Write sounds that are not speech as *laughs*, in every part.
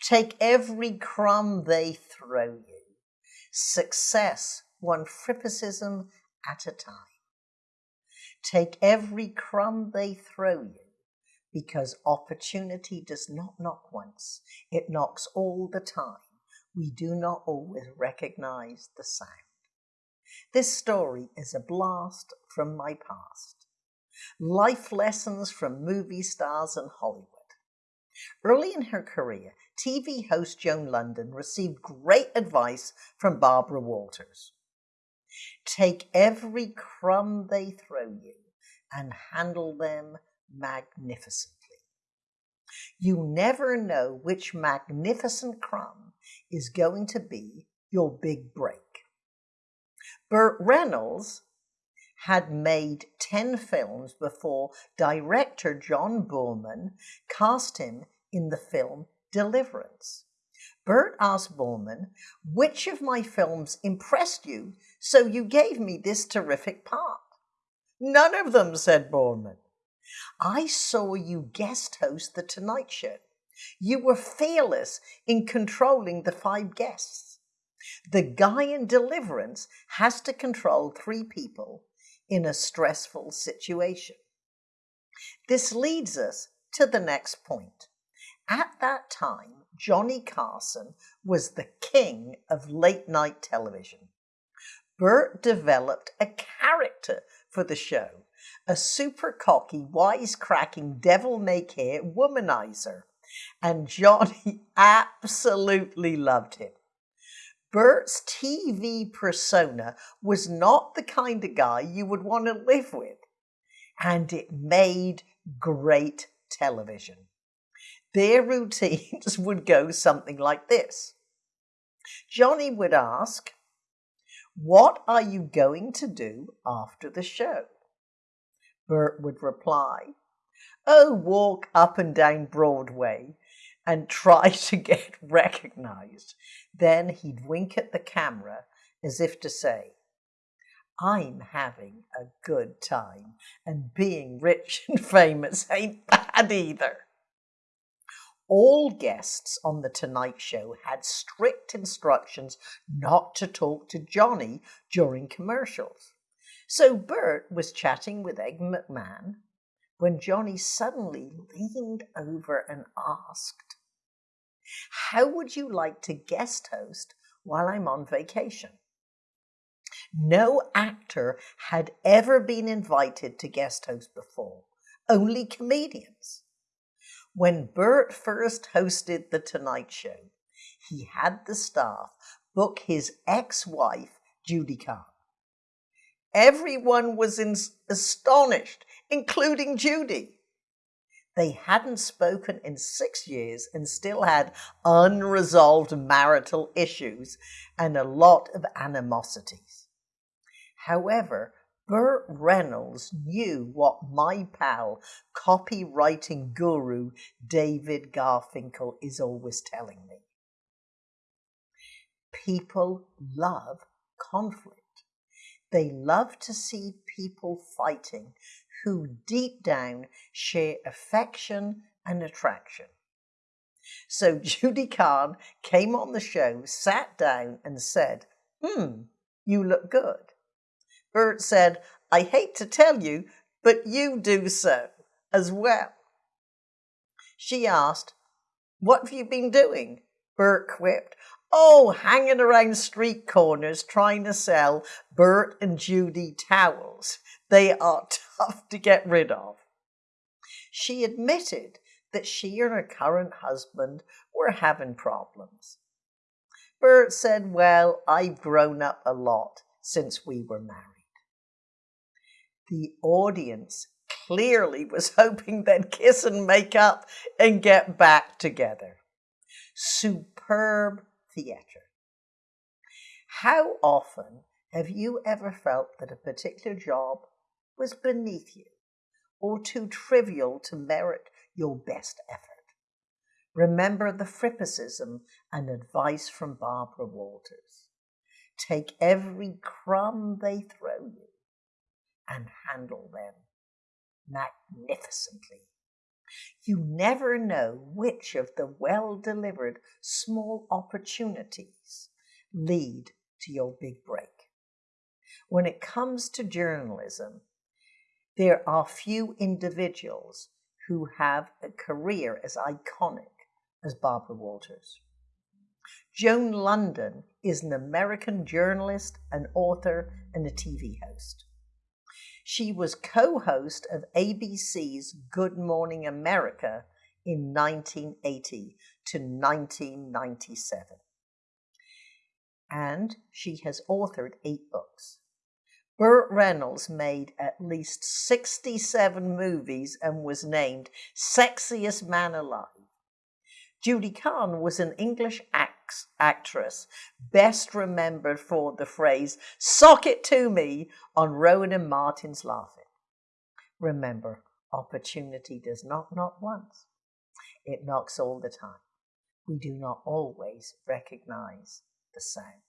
Take every crumb they throw you. Success one frippicism at a time. Take every crumb they throw you because opportunity does not knock once, it knocks all the time. We do not always recognize the sound. This story is a blast from my past. Life lessons from movie stars and Hollywood. Early in her career, TV host Joan Lunden received great advice from Barbara Walters. Take every crumb they throw you and handle them magnificently. You never know which magnificent crumb is going to be your big break. Burt Reynolds had made 10 films before director John Boorman cast him in the film Deliverance. Burt asked Boorman, which of my films impressed you so you gave me this terrific part? None of them, said Boorman. I saw you guest host The Tonight Show. You were fearless in controlling the five guests. The guy in Deliverance has to control three people in a stressful situation. This leads us to the next point. At that time, Johnny Carson was the king of late night television. Burt developed a character for the show, a super cocky, wisecracking, devil may care womanizer. And Johnny *laughs* absolutely loved him. Burt's TV persona was not the kind of guy you would want to live with, and it made great television. Their routines *laughs* would go something like this. Johnny would ask, What are you going to do after the show? Burt would reply, Oh, walk up and down Broadway and try *laughs* to get recognized. Then he'd wink at the camera as if to say, I'm having a good time, and being rich *laughs* and famous ain't bad either. All guests on The Tonight Show had strict instructions not to talk to Johnny during commercials. So Burt was chatting with Ed McMahon when Johnny suddenly leaned over and asked, How would you like to guest host while I'm on vacation? No actor had ever been invited to guest host before, only comedians. When Burt first hosted The Tonight Show, he had the staff book his ex wife, Judy Carne. Everyone was in, astonished, including Judy. They hadn't spoken in six years and still had unresolved marital issues and a lot of animosities. However, Burt Reynolds knew what my pal, copywriting guru David Garfinkel is always telling me. People love conflict. They love to see people fighting who deep down share affection and attraction. So *laughs* Judy Carne came on the show, sat down, and said, Hmm, you look good. Burt said, I hate to tell you, but you do so as well. She asked, What have you been doing? Burt quipped, Oh, hanging around street corners trying to sell Burt and Judy towels. They are *laughs* tough to get rid of. She admitted that she and her current husband were having problems. Burt said, Well, I've grown up a lot since we were married. The audience clearly was *laughs* hoping they'd kiss and make up and get back together. Superb theatre. How often have you ever felt that a particular job was beneath you or too trivial to merit your best effort? Remember the frippicism and advice from Barbara Walters. Take every crumb they throw you and handle them magnificently. You never know which of the well delivered small opportunities lead to your big break. When it comes to journalism, there are few individuals who have a career as iconic as Barbara Walters. Joan Lunden is an American journalist, an author, and a TV host. She was co host of ABC's Good Morning America in 1980 to 1997. And she has authored eight books. Burt Reynolds made at least 67 movies and was named Sexiest Man Alive. Judy Carne was an English act- actress, best remembered for the phrase, sock it to me, on Rowan and Martin's Laugh-In. Remember, opportunity does not knock once, it knocks all the time. We do not always recognize the sound.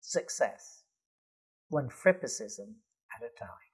Success one frippicism at a time.